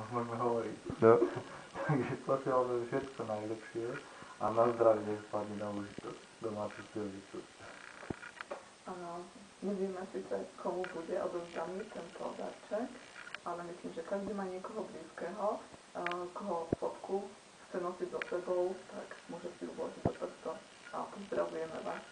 No, môžeme hovoriť. No. Takže posielal vám všetko najlepšie a na zdravie nech spadne na užitok domácu silnicu. Áno, nevieme síce, komu bude odovzdaný tento darček, ale myslím, že každý má niekoho blízkeho, koho fotku chce nosiť so sebou, tak môže si uložiť do prsto a pozdravujeme vás.